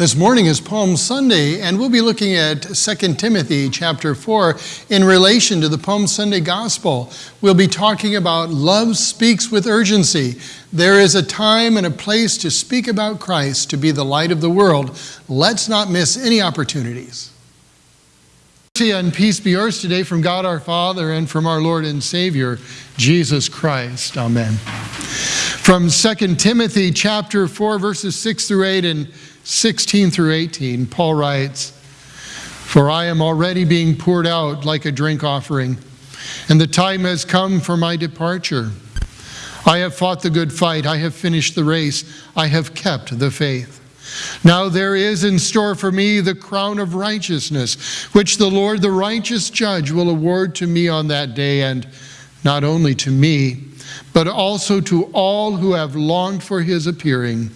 This morning is Palm Sunday, and we'll be looking at 2 Timothy chapter 4 in relation to the Palm Sunday gospel. We'll be talking about love speaks with urgency. There is a time and a place to speak about Christ, to be the light of the world. Let's not miss any opportunities. Mercy and peace be yours today from God our Father and from our Lord and Savior, Jesus Christ. Amen. From 2 Timothy chapter 4, verses 6 through 8 and 16 through 18, Paul writes, For I am already being poured out like a drink offering, and the time has come for my departure. I have fought the good fight, I have finished the race, I have kept the faith. Now there is in store for me the crown of righteousness, which the Lord, the righteous judge, will award to me on that day, and not only to me, but also to all who have longed for his appearing.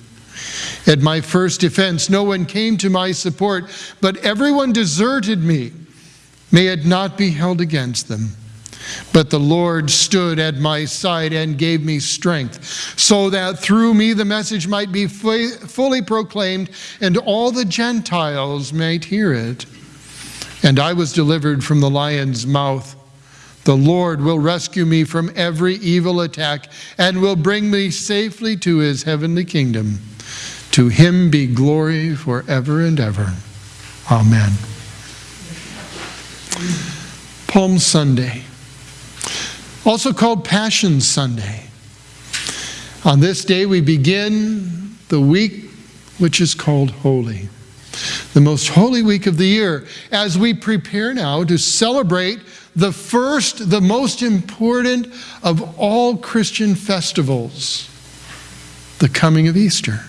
At my first defense, no one came to my support, but everyone deserted me. May it not be held against them. But the Lord stood at my side and gave me strength, so that through me the message might be fully proclaimed and all the Gentiles might hear it. And I was delivered from the lion's mouth. The Lord will rescue me from every evil attack and will bring me safely to his heavenly kingdom. To him be glory forever and ever. Amen. Palm Sunday, also called Passion Sunday. On this day, we begin the week which is called Holy, the most holy week of the year, as we prepare now to celebrate the first, the most important of all Christian festivals, the coming of Easter.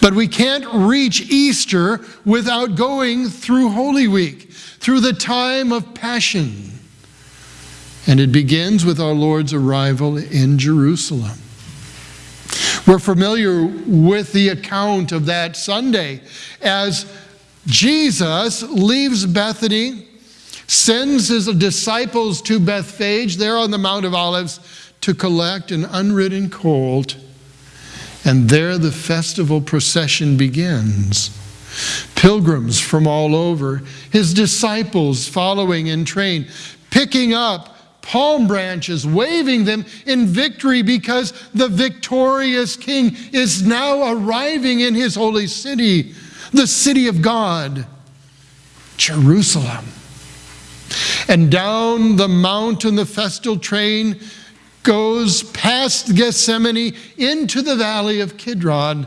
But we can't reach Easter without going through Holy Week, through the time of Passion. And it begins with our Lord's arrival in Jerusalem. We're familiar with the account of that Sunday as Jesus leaves Bethany, sends his disciples to Bethphage, there on the Mount of Olives, to collect an unridden colt and there the festival procession begins. Pilgrims from all over, his disciples following in train, picking up palm branches, waving them in victory because the victorious king is now arriving in his holy city, the city of God, Jerusalem. And down the mountain, the festal train goes past Gethsemane into the valley of Kidron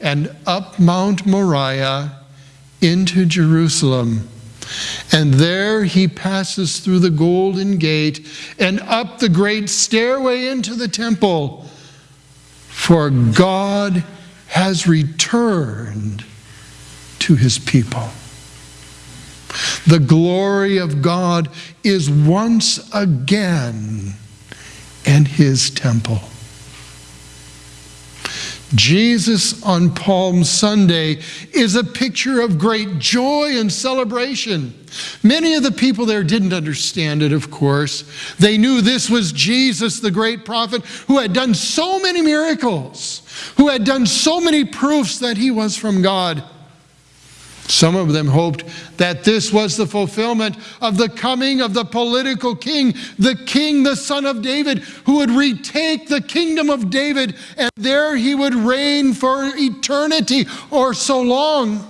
and up Mount Moriah into Jerusalem. And there he passes through the golden gate and up the great stairway into the temple. For God has returned to his people. The glory of God is once again and his temple. Jesus on Palm Sunday is a picture of great joy and celebration. Many of the people there didn't understand it, of course. They knew this was Jesus, the great prophet, who had done so many miracles, who had done so many proofs that he was from God. Some of them hoped that this was the fulfillment of the coming of the political king, the king, the son of David, who would retake the kingdom of David, and there he would reign for eternity or so long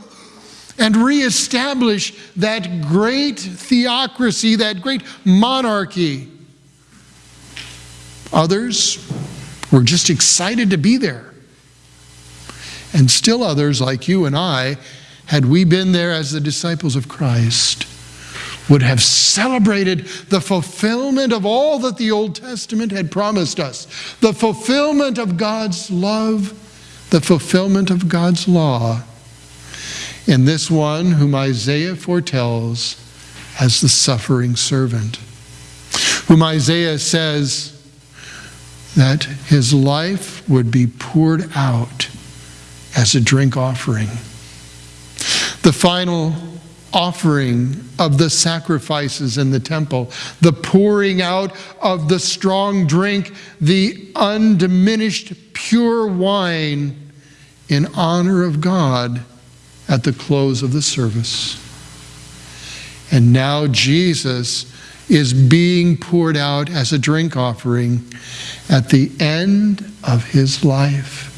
and reestablish that great theocracy, that great monarchy. Others were just excited to be there. And still others, like you and I, had we been there as the disciples of Christ, would have celebrated the fulfillment of all that the Old Testament had promised us. The fulfillment of God's love, the fulfillment of God's law. In this one whom Isaiah foretells as the suffering servant, whom Isaiah says that his life would be poured out as a drink offering the final offering of the sacrifices in the temple, the pouring out of the strong drink, the undiminished pure wine in honor of God at the close of the service. And now Jesus is being poured out as a drink offering at the end of his life.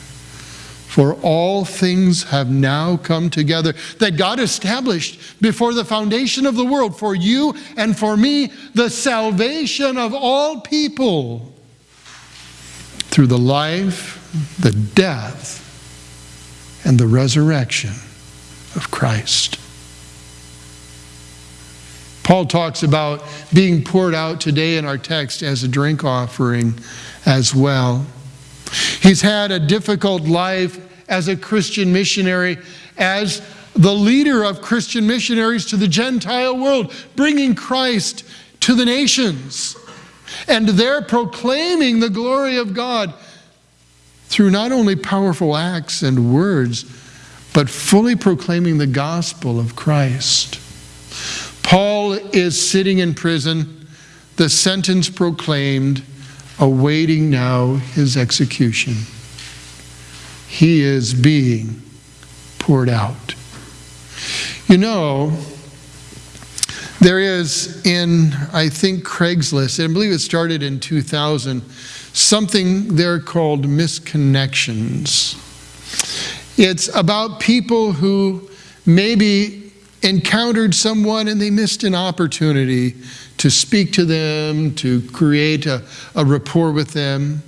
For all things have now come together that God established before the foundation of the world for you and for me, the salvation of all people through the life, the death, and the resurrection of Christ. Paul talks about being poured out today in our text as a drink offering as well. He's had a difficult life as a Christian missionary, as the leader of Christian missionaries to the Gentile world, bringing Christ to the nations. And they're proclaiming the glory of God through not only powerful acts and words, but fully proclaiming the gospel of Christ. Paul is sitting in prison, the sentence proclaimed, awaiting now his execution. He is being poured out. You know, there is in, I think, Craigslist, I believe it started in 2000, something there called misconnections. It's about people who maybe encountered someone and they missed an opportunity to speak to them, to create a, a rapport with them.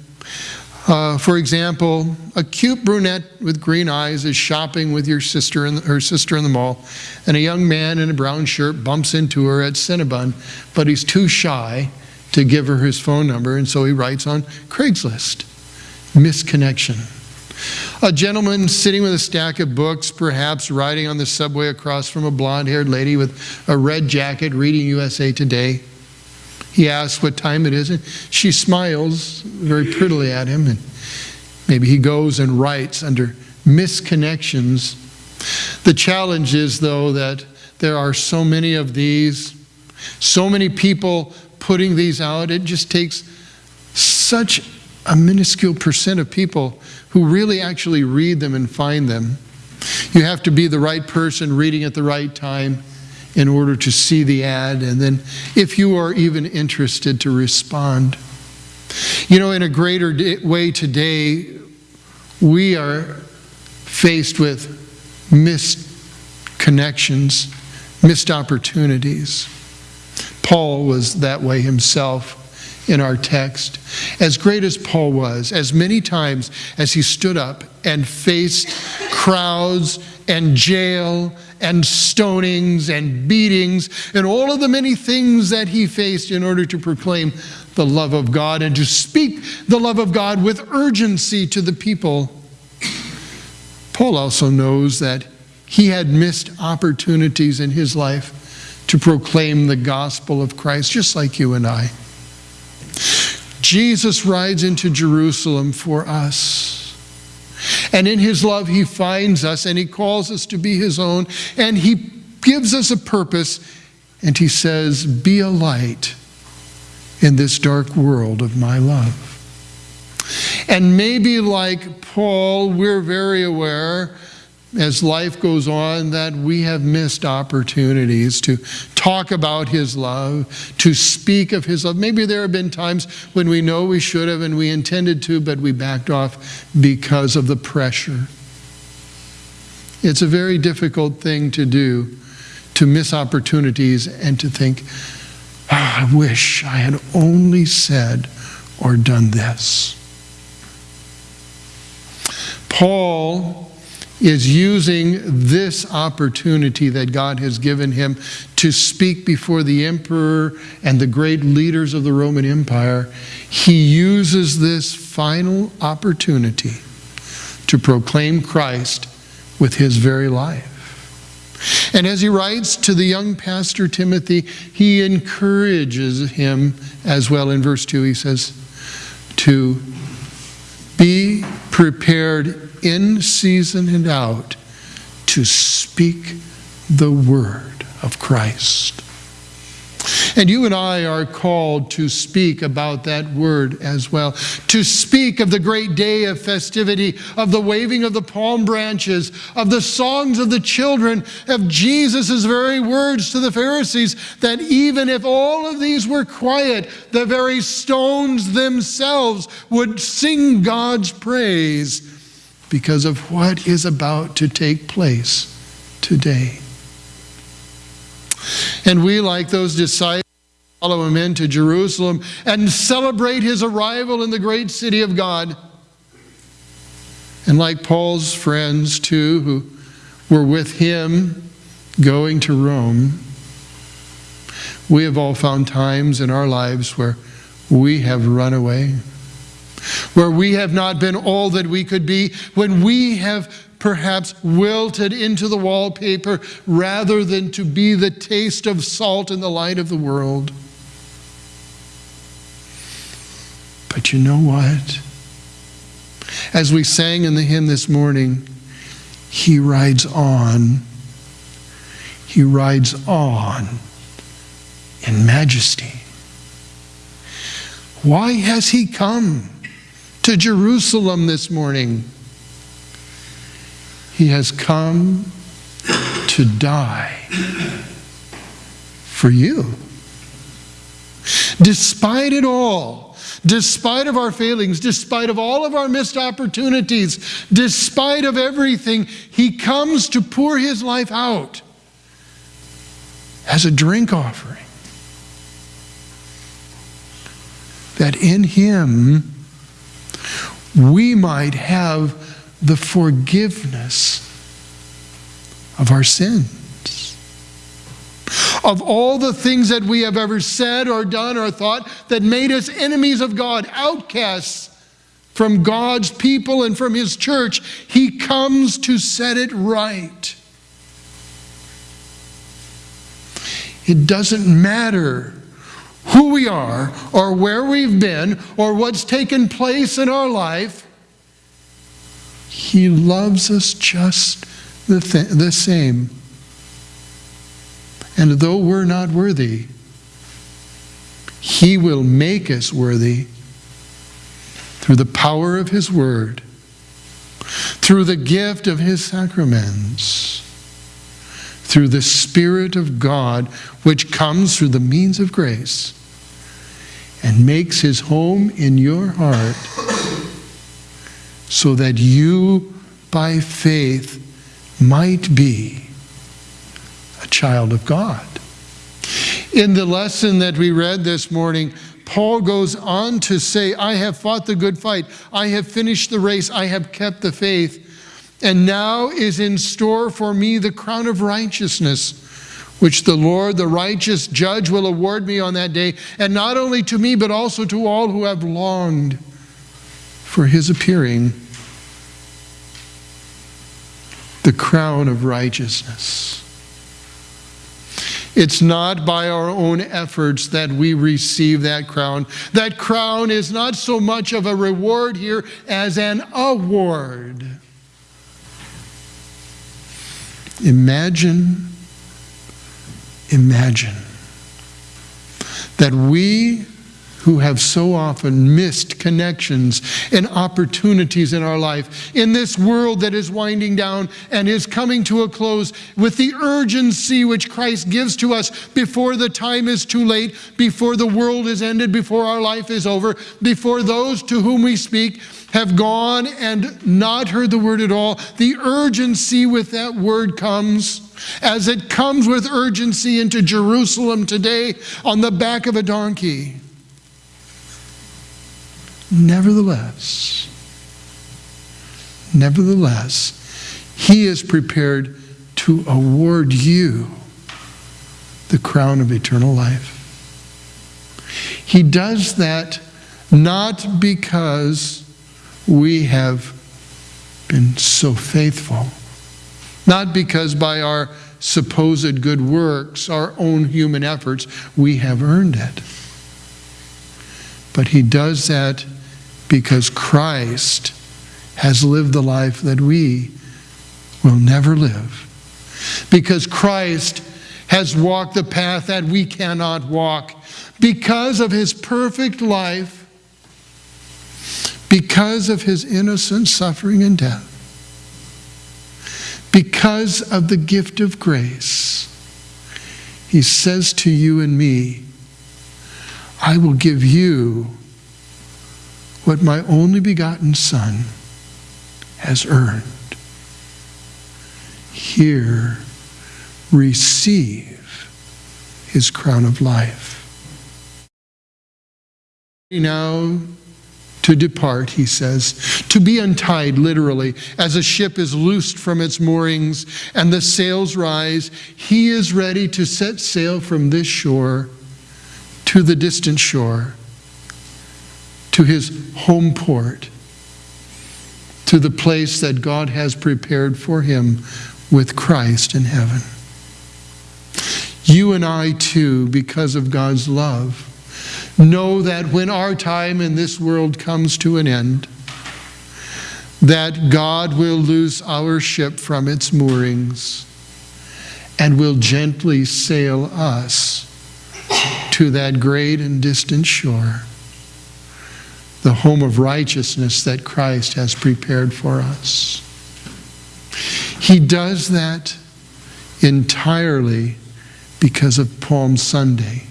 Uh, for example, a cute brunette with green eyes is shopping with your sister and her sister in the mall, and a young man in a brown shirt bumps into her at Cinnabon, but he's too shy to give her his phone number, and so he writes on Craigslist. Misconnection. A gentleman sitting with a stack of books, perhaps riding on the subway across from a blonde haired lady with a red jacket reading USA Today. He asks what time it is, and she smiles very prettily at him. And maybe he goes and writes under misconnections. The challenge is, though, that there are so many of these, so many people putting these out. It just takes such a minuscule percent of people who really actually read them and find them. You have to be the right person reading at the right time in order to see the ad, and then if you are even interested, to respond. You know, in a greater way today, we are faced with missed connections, missed opportunities. Paul was that way himself in our text. As great as Paul was, as many times as he stood up and faced crowds and jail and stonings and beatings and all of the many things that he faced in order to proclaim the love of God and to speak the love of God with urgency to the people. Paul also knows that he had missed opportunities in his life to proclaim the gospel of Christ, just like you and I. Jesus rides into Jerusalem for us. And in his love, he finds us and he calls us to be his own and he gives us a purpose and he says, Be a light in this dark world of my love. And maybe like Paul, we're very aware as life goes on that we have missed opportunities to talk about His love, to speak of His love. Maybe there have been times when we know we should have and we intended to, but we backed off because of the pressure. It's a very difficult thing to do, to miss opportunities and to think, oh, I wish I had only said or done this. Paul is using this opportunity that God has given him to speak before the emperor and the great leaders of the Roman Empire. He uses this final opportunity to proclaim Christ with his very life. And as he writes to the young pastor Timothy, he encourages him as well. In verse 2, he says, to be prepared in season and out to speak the word of Christ. And you and I are called to speak about that word as well. To speak of the great day of festivity, of the waving of the palm branches, of the songs of the children, of Jesus' very words to the Pharisees, that even if all of these were quiet, the very stones themselves would sing God's praise because of what is about to take place today. And we, like those disciples, follow him into Jerusalem and celebrate his arrival in the great city of God. And like Paul's friends, too, who were with him going to Rome, we have all found times in our lives where we have run away, where we have not been all that we could be, when we have perhaps wilted into the wallpaper rather than to be the taste of salt in the light of the world. But you know what? As we sang in the hymn this morning, He rides on. He rides on in majesty. Why has He come to Jerusalem this morning? He has come to die for you. Despite it all, despite of our failings, despite of all of our missed opportunities, despite of everything, he comes to pour his life out as a drink offering. That in him we might have the forgiveness of our sins. Of all the things that we have ever said or done or thought that made us enemies of God, outcasts from God's people and from His church, He comes to set it right. It doesn't matter who we are or where we've been or what's taken place in our life. He loves us just the, th- the same. And though we're not worthy, He will make us worthy through the power of His Word, through the gift of His sacraments, through the Spirit of God, which comes through the means of grace and makes His home in your heart so that you, by faith, might be a child of God. In the lesson that we read this morning, Paul goes on to say, I have fought the good fight, I have finished the race, I have kept the faith, and now is in store for me the crown of righteousness which the Lord, the righteous judge, will award me on that day, and not only to me, but also to all who have longed for his appearing the crown of righteousness. It's not by our own efforts that we receive that crown. That crown is not so much of a reward here as an award. Imagine, imagine that we who have so often missed connections and opportunities in our life. In this world that is winding down and is coming to a close, with the urgency which Christ gives to us before the time is too late, before the world is ended, before our life is over, before those to whom we speak have gone and not heard the word at all, the urgency with that word comes. As it comes with urgency into Jerusalem today on the back of a donkey. Nevertheless, nevertheless, He is prepared to award you the crown of eternal life. He does that not because we have been so faithful, not because by our supposed good works, our own human efforts, we have earned it. But He does that because Christ has lived the life that we will never live. Because Christ has walked the path that we cannot walk because of his perfect life, because of his innocent suffering and death, because of the gift of grace. He says to you and me, I will give you what my only begotten Son has earned. Here, receive his crown of life. Now, to depart, he says, to be untied, literally, as a ship is loosed from its moorings and the sails rise, he is ready to set sail from this shore to the distant shore, to his home port, to the place that God has prepared for him with Christ in heaven. You and I, too, because of God's love, know that when our time in this world comes to an end, that God will loose our ship from its moorings and will gently sail us to that great and distant shore, the home of righteousness that Christ has prepared for us. He does that entirely because of Palm Sunday.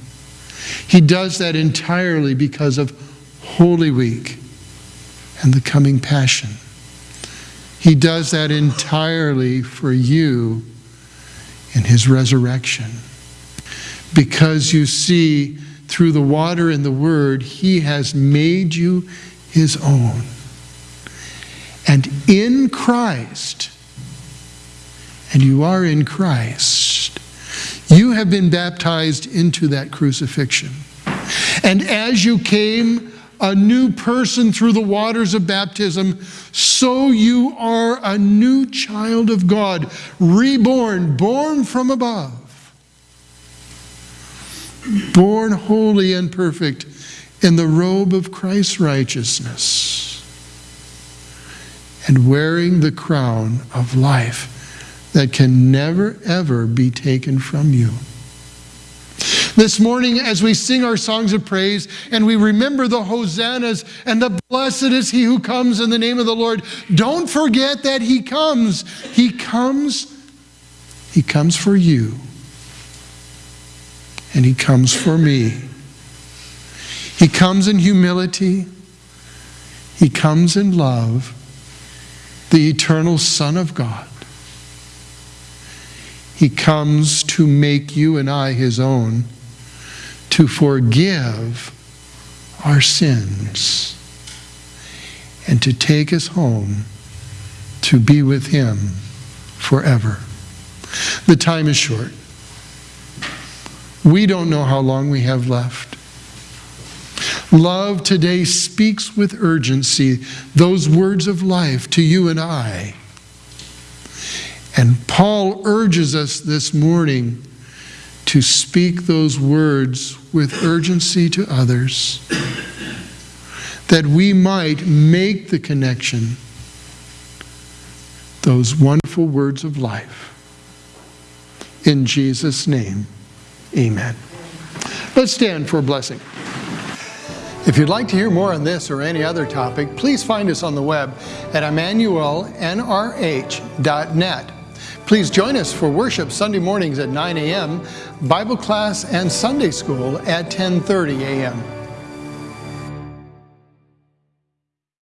He does that entirely because of Holy Week and the coming Passion. He does that entirely for you in His resurrection. Because you see, through the water and the Word, He has made you His own. And in Christ, and you are in Christ, you have been baptized into that crucifixion. And as you came a new person through the waters of baptism, so you are a new child of God, reborn, born from above, born holy and perfect in the robe of Christ's righteousness, and wearing the crown of life that can never, ever be taken from you. This morning, as we sing our songs of praise and we remember the hosannas and the blessed is he who comes in the name of the Lord, don't forget that he comes. He comes, he comes for you, and he comes for me. He comes in humility, he comes in love, the eternal Son of God. He comes to make you and I his own, to forgive our sins, and to take us home to be with him forever. The time is short. We don't know how long we have left. Love today speaks with urgency those words of life to you and I. And Paul urges us this morning to speak those words with urgency to others, that we might make the connection, those wonderful words of life. In Jesus' name, amen. Let's stand for a blessing. If you'd like to hear more on this or any other topic, please find us on the web at emmanuelnrh.net. Please join us for worship Sunday mornings at 9 a.m., Bible class and Sunday school at 10.30 a.m.